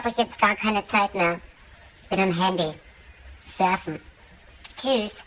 habe ich jetzt gar keine Zeit mehr. Bin am Handy. Surfen. Tschüss.